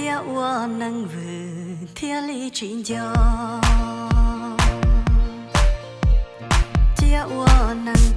chia ua nâng vừ thiên lý chuyện cho chia ua nâng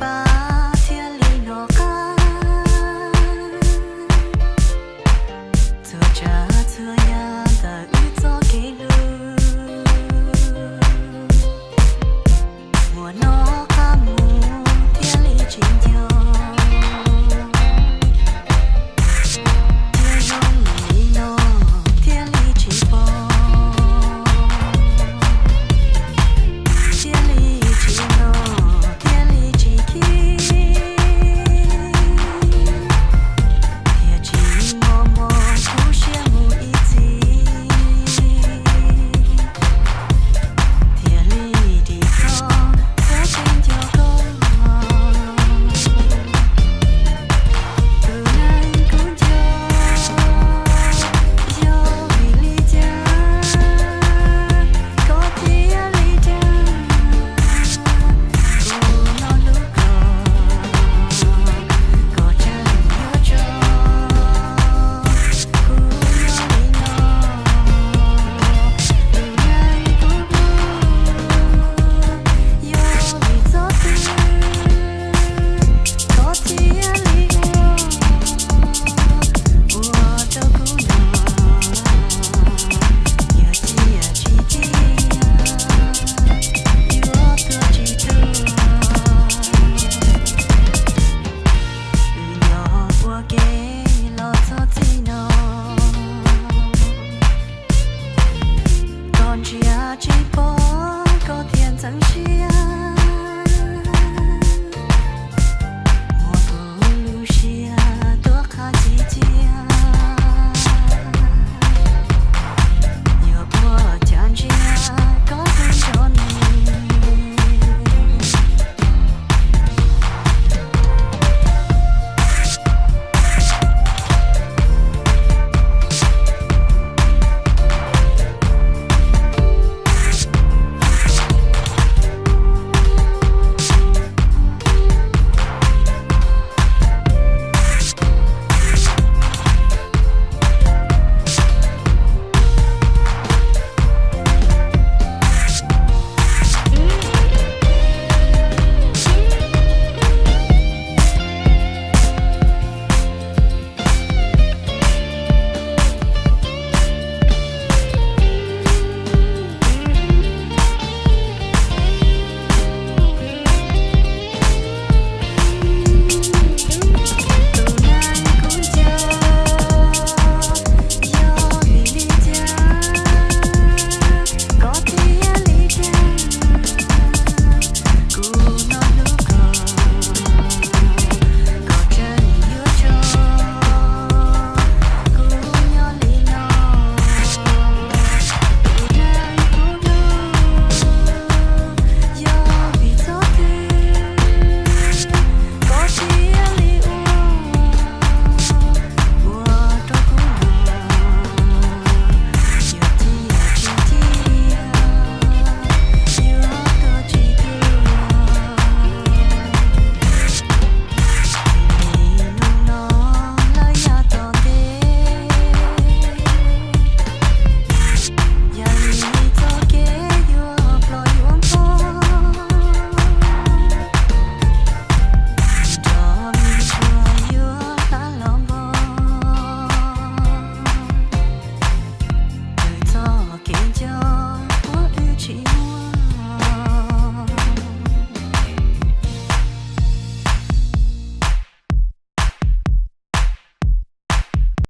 people.